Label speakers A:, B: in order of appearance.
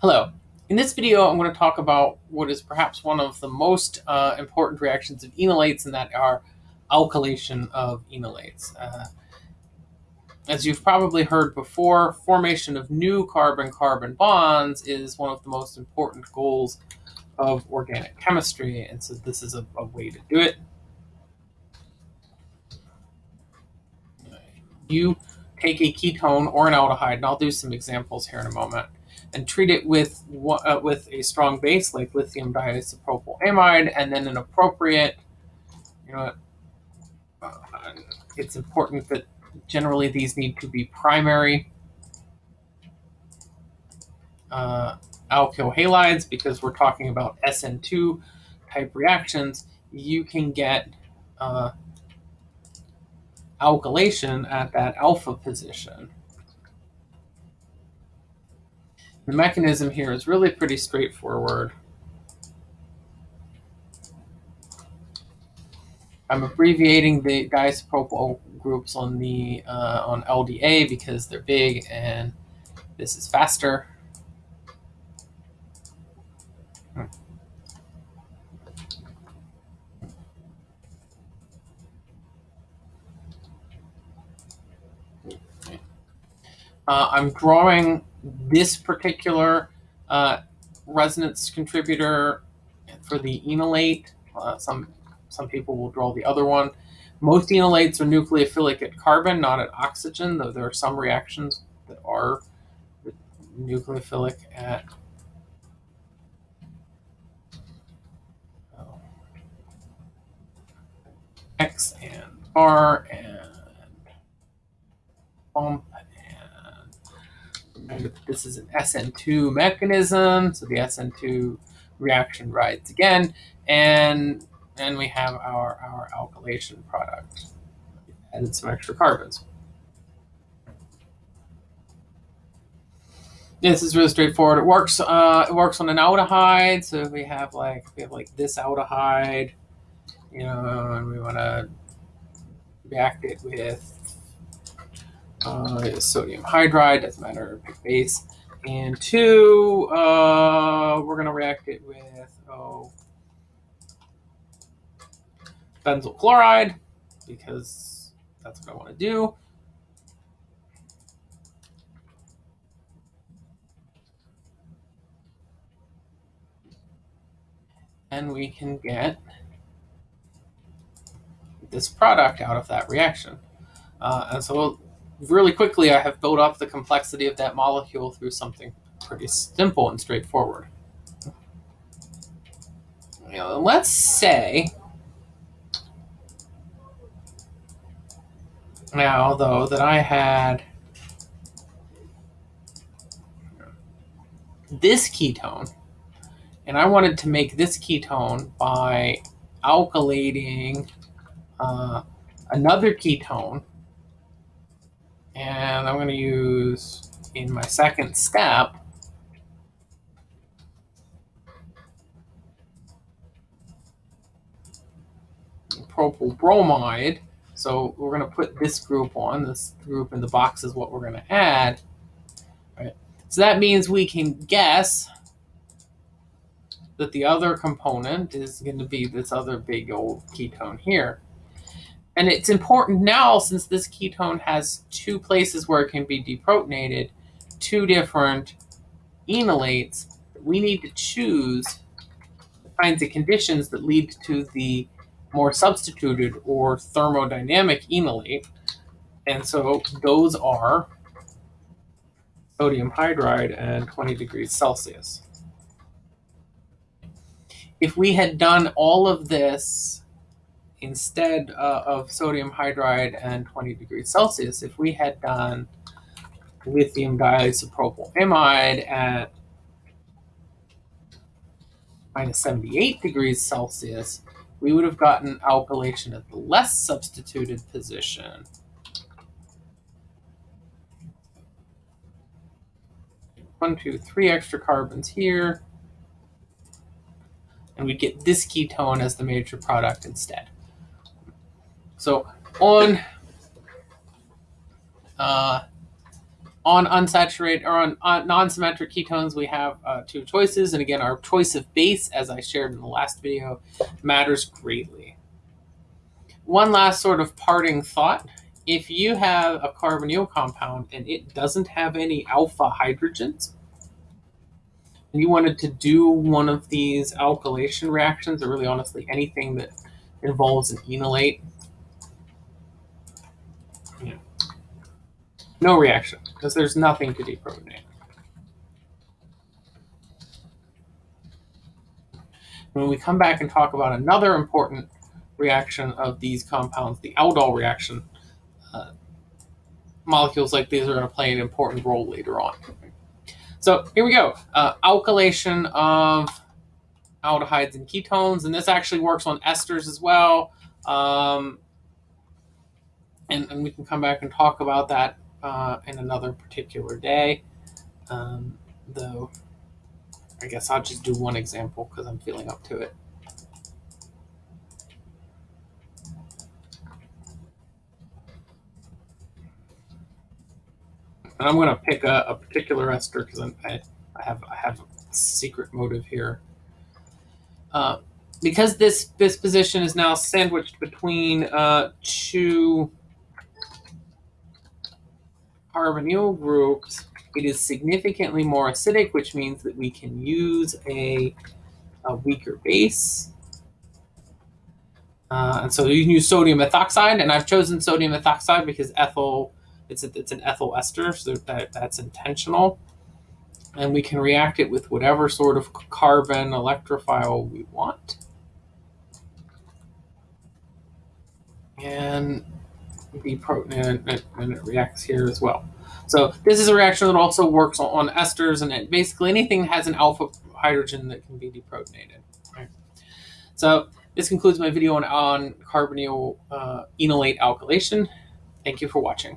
A: Hello. In this video, I'm going to talk about what is perhaps one of the most uh, important reactions of enolates, and that are alkylation of enolates. Uh, as you've probably heard before, formation of new carbon-carbon bonds is one of the most important goals of organic chemistry, and so this is a, a way to do it. You take a ketone or an aldehyde, and I'll do some examples here in a moment and treat it with uh, with a strong base like lithium diisopropyl amide, and then an appropriate, you know, uh, it's important that generally these need to be primary uh, alkyl halides because we're talking about SN2 type reactions. You can get uh, alkylation at that alpha position. The mechanism here is really pretty straightforward. I'm abbreviating the diisopropyl groups on the uh, on LDA because they're big and this is faster. Uh, I'm drawing this particular uh, resonance contributor for the enolate. Uh, some some people will draw the other one. Most enolates are nucleophilic at carbon, not at oxygen, though there are some reactions that are nucleophilic at X and R and this is an SN2 mechanism, so the SN2 reaction rides again, and and we have our, our alkylation product. Added some extra carbons. This is really straightforward. It works. Uh, it works on an aldehyde. So if we have like we have like this aldehyde, you know, and we want to react it with uh, sodium hydride, doesn't matter, pick base. And two, uh, we're going to react it with oh, benzyl chloride because that's what I want to do. And we can get this product out of that reaction. Uh, and so really quickly, I have built up the complexity of that molecule through something pretty simple and straightforward. You know, let's say now, though, that I had this ketone, and I wanted to make this ketone by alkylating uh, another ketone and I'm going to use in my second step propyl bromide. So we're going to put this group on. This group in the box is what we're going to add. Right. So that means we can guess that the other component is going to be this other big old ketone here. And it's important now, since this ketone has two places where it can be deprotonated, two different enolates, we need to choose the kinds of conditions that lead to the more substituted or thermodynamic enolate. And so those are sodium hydride and 20 degrees Celsius. If we had done all of this instead uh, of sodium hydride and 20 degrees Celsius, if we had done lithium diisopropyl amide at minus 78 degrees Celsius, we would have gotten alkylation at the less substituted position. One, two, three extra carbons here. And we get this ketone as the major product instead. So on uh, on unsaturated or on, on non-symmetric ketones, we have uh, two choices. And again, our choice of base, as I shared in the last video, matters greatly. One last sort of parting thought. If you have a carbonyl compound and it doesn't have any alpha hydrogens, and you wanted to do one of these alkylation reactions, or really honestly anything that involves an enolate, no reaction, because there's nothing to deprotonate. When we come back and talk about another important reaction of these compounds, the aldol reaction, uh, molecules like these are going to play an important role later on. So here we go. Uh, alkylation of aldehydes and ketones, and this actually works on esters as well. Um, and, and we can come back and talk about that uh, in another particular day. Um, though, I guess I'll just do one example because I'm feeling up to it. And I'm going to pick a, a particular ester because I, I have I have a secret motive here. Uh, because this this position is now sandwiched between uh, two carbonyl groups, it is significantly more acidic, which means that we can use a, a weaker base. Uh, and so you can use sodium ethoxide, and I've chosen sodium ethoxide because ethyl, it's, a, it's an ethyl ester, so that, that's intentional. And we can react it with whatever sort of carbon electrophile we want. And protein and it, and it reacts here as well. So this is a reaction that also works on, esters and basically anything that has an alpha hydrogen that can be deprotonated. Right. So this concludes my video on, on carbonyl uh, enolate alkylation. Thank you for watching.